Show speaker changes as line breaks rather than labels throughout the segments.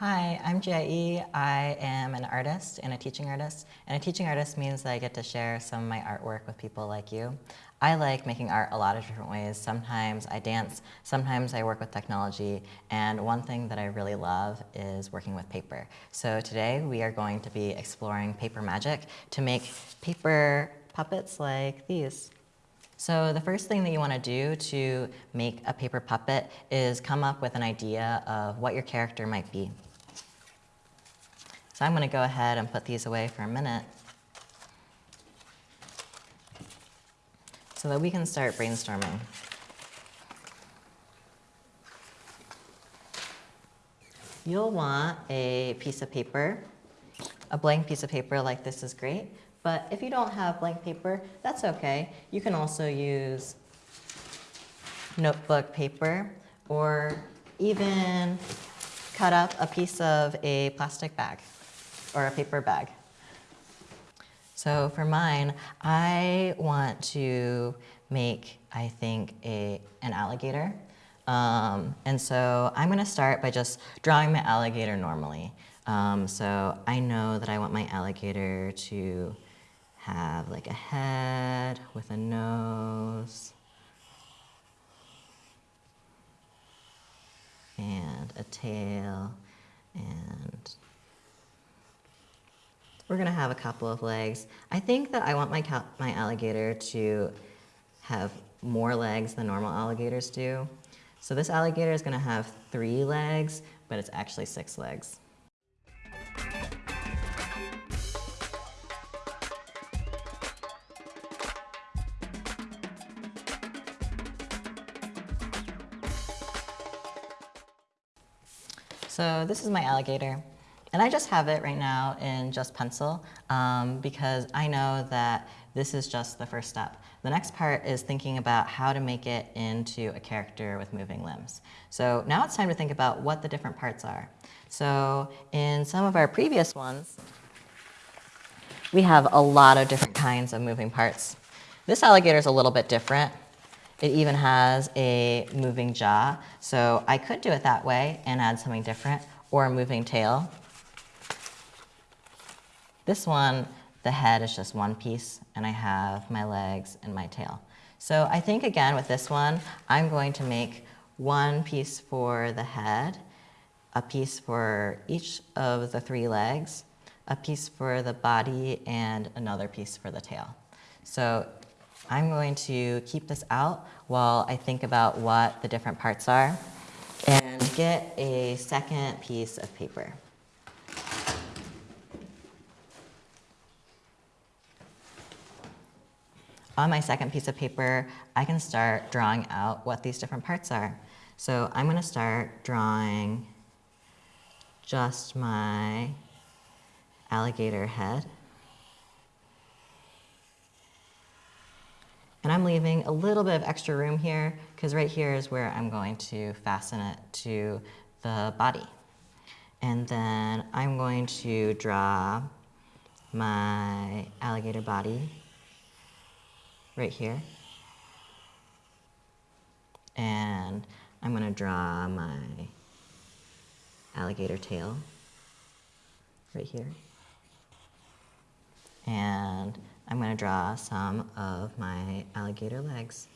Hi, I'm Jie. I am an artist and a teaching artist. And a teaching artist means that I get to share some of my artwork with people like you. I like making art a lot of different ways. Sometimes I dance, sometimes I work with technology, and one thing that I really love is working with paper. So today we are going to be exploring paper magic to make paper puppets like these. So the first thing that you want to do to make a paper puppet is come up with an idea of what your character might be. So I'm going to go ahead and put these away for a minute so that we can start brainstorming. You'll want a piece of paper. A blank piece of paper like this is great. But if you don't have blank paper, that's okay. You can also use notebook paper or even cut up a piece of a plastic bag or a paper bag. So for mine, I want to make, I think, a, an alligator. Um, and so I'm gonna start by just drawing my alligator normally. Um, so I know that I want my alligator to have like a head with a nose and a tail and we're gonna have a couple of legs. I think that I want my, my alligator to have more legs than normal alligators do. So this alligator is gonna have three legs, but it's actually six legs. So this is my alligator. And I just have it right now in just pencil um, because I know that this is just the first step. The next part is thinking about how to make it into a character with moving limbs. So now it's time to think about what the different parts are. So in some of our previous ones, we have a lot of different kinds of moving parts. This alligator is a little bit different. It even has a moving jaw. So I could do it that way and add something different or a moving tail. This one, the head is just one piece and I have my legs and my tail. So I think again with this one, I'm going to make one piece for the head, a piece for each of the three legs, a piece for the body, and another piece for the tail. So I'm going to keep this out while I think about what the different parts are and get a second piece of paper. On my second piece of paper, I can start drawing out what these different parts are. So I'm gonna start drawing just my alligator head. And I'm leaving a little bit of extra room here because right here is where I'm going to fasten it to the body. And then I'm going to draw my alligator body right here. And I'm going to draw my alligator tail right here. And I'm going to draw some of my alligator legs.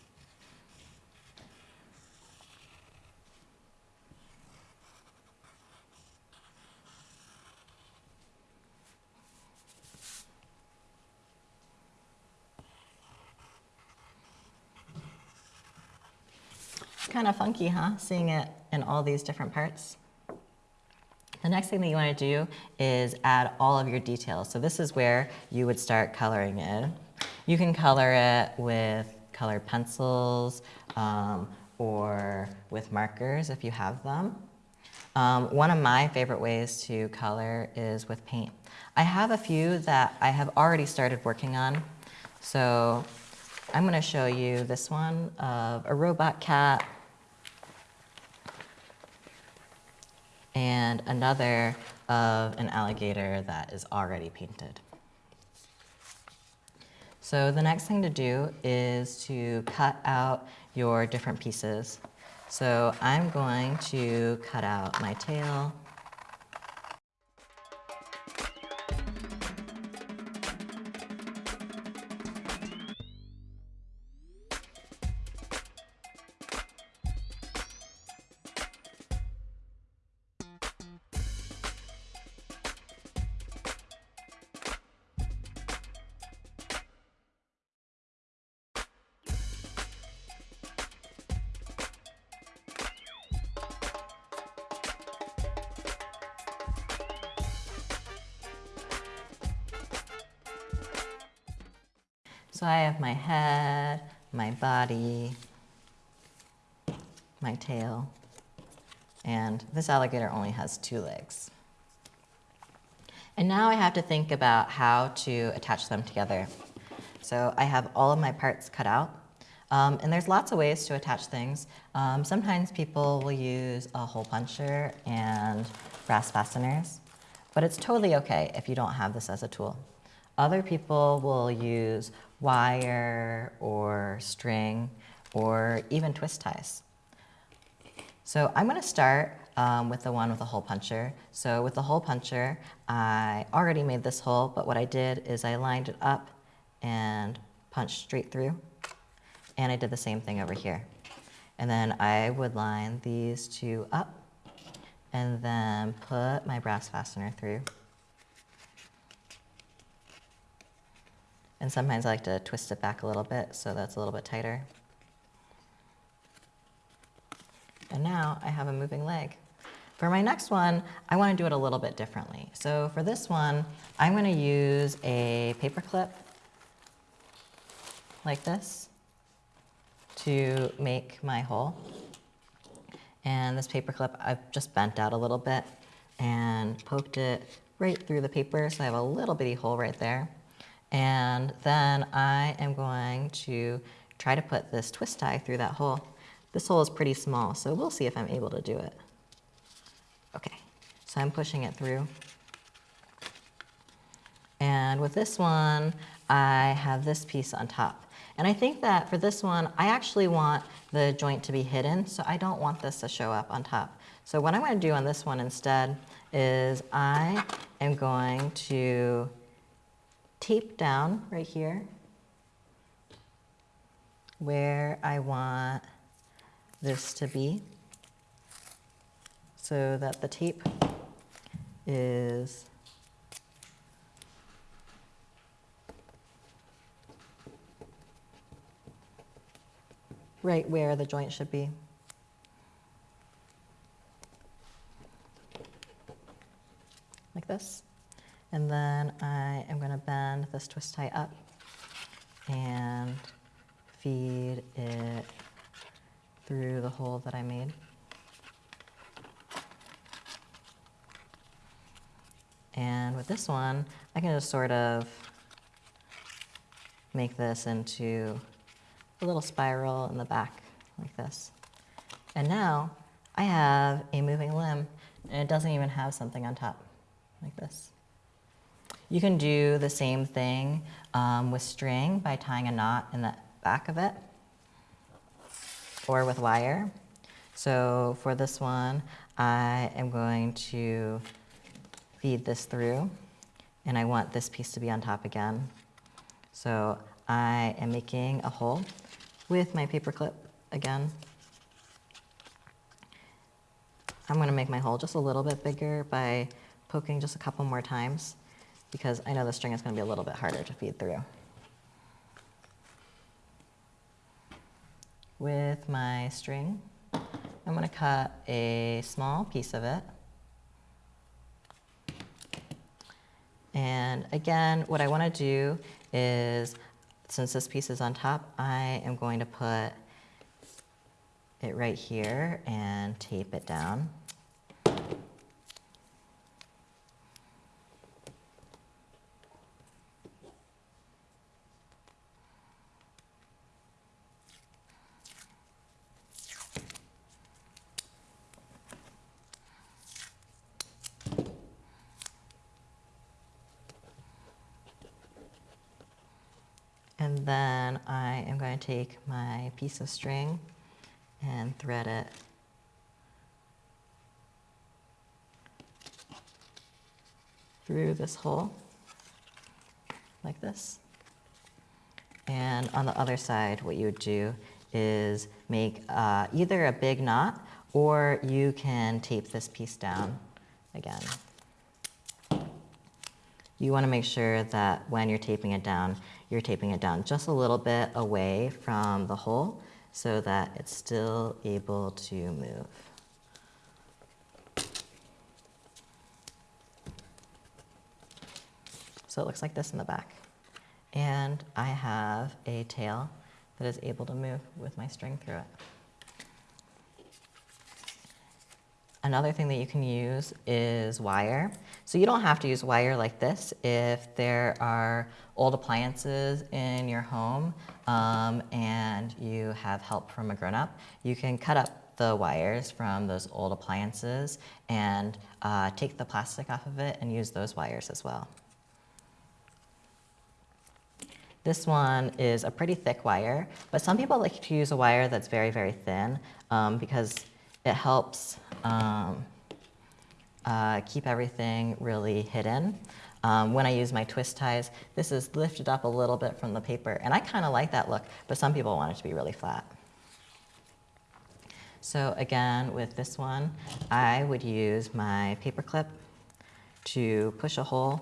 It's kind of funky, huh? Seeing it in all these different parts. The next thing that you want to do is add all of your details. So this is where you would start coloring it. You can color it with colored pencils um, or with markers if you have them. Um, one of my favorite ways to color is with paint. I have a few that I have already started working on. So I'm going to show you this one of a robot cat and another of an alligator that is already painted. So the next thing to do is to cut out your different pieces. So I'm going to cut out my tail So I have my head, my body, my tail, and this alligator only has two legs. And now I have to think about how to attach them together. So I have all of my parts cut out. Um, and there's lots of ways to attach things. Um, sometimes people will use a hole puncher and brass fasteners, but it's totally okay if you don't have this as a tool. Other people will use wire or string or even twist ties. So I'm gonna start um, with the one with the hole puncher. So with the hole puncher, I already made this hole, but what I did is I lined it up and punched straight through. And I did the same thing over here. And then I would line these two up and then put my brass fastener through. And sometimes I like to twist it back a little bit so that's a little bit tighter. And now I have a moving leg. For my next one, I want to do it a little bit differently. So for this one, I'm going to use a paper clip like this to make my hole. And this paper clip I've just bent out a little bit and poked it right through the paper so I have a little bitty hole right there. And then I am going to try to put this twist tie through that hole. This hole is pretty small, so we'll see if I'm able to do it. Okay, so I'm pushing it through. And with this one, I have this piece on top. And I think that for this one, I actually want the joint to be hidden, so I don't want this to show up on top. So what I'm to do on this one instead is I am going to tape down right here where I want this to be so that the tape is right where the joint should be. Like this. And then I am going to bend this twist tie up and feed it through the hole that I made. And with this one, I can just sort of make this into a little spiral in the back like this. And now I have a moving limb and it doesn't even have something on top like this. You can do the same thing um, with string by tying a knot in the back of it or with wire. So for this one, I am going to feed this through and I want this piece to be on top again. So I am making a hole with my paper clip again. I'm gonna make my hole just a little bit bigger by poking just a couple more times because I know the string is gonna be a little bit harder to feed through. With my string, I'm gonna cut a small piece of it. And again, what I wanna do is since this piece is on top, I am going to put it right here and tape it down. And then I am going to take my piece of string and thread it through this hole like this. And on the other side, what you would do is make uh, either a big knot or you can tape this piece down again. You want to make sure that when you're taping it down, you're taping it down just a little bit away from the hole so that it's still able to move. So it looks like this in the back. And I have a tail that is able to move with my string through it. Another thing that you can use is wire. So you don't have to use wire like this if there are old appliances in your home um, and you have help from a grown-up. You can cut up the wires from those old appliances and uh, take the plastic off of it and use those wires as well. This one is a pretty thick wire, but some people like to use a wire that's very, very thin um, because it helps um, uh, keep everything really hidden. Um, when I use my twist ties, this is lifted up a little bit from the paper, and I kind of like that look, but some people want it to be really flat. So again, with this one, I would use my paper clip to push a hole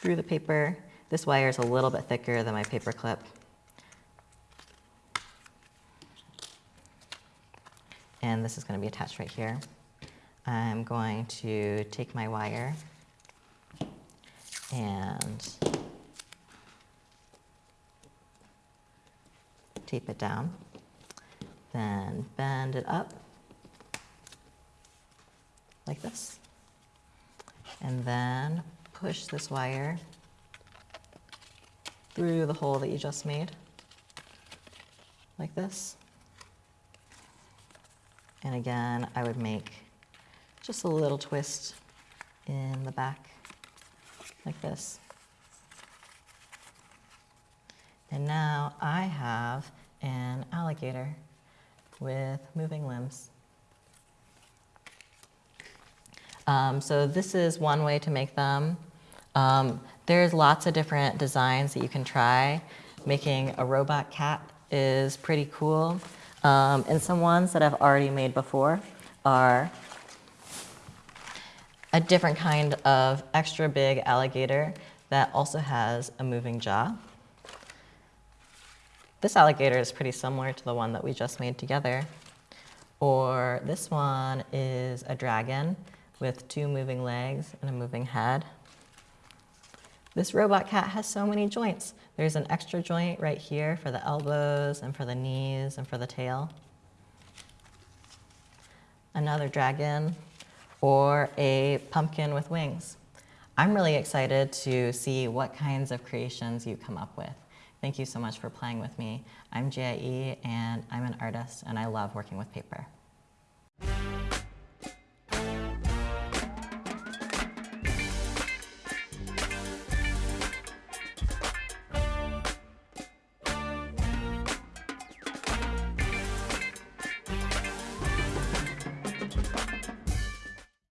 through the paper. This wire is a little bit thicker than my paper clip, and this is going to be attached right here. I'm going to take my wire and tape it down, then bend it up like this, and then push this wire through the hole that you just made, like this. And again, I would make just a little twist in the back, like this. And now I have an alligator with moving limbs. Um, so this is one way to make them. Um, there's lots of different designs that you can try. Making a robot cat is pretty cool. Um, and some ones that I've already made before are a different kind of extra big alligator that also has a moving jaw. This alligator is pretty similar to the one that we just made together. Or this one is a dragon with two moving legs and a moving head. This robot cat has so many joints. There's an extra joint right here for the elbows and for the knees and for the tail. Another dragon or a pumpkin with wings. I'm really excited to see what kinds of creations you come up with. Thank you so much for playing with me. I'm Jia E and I'm an artist and I love working with paper.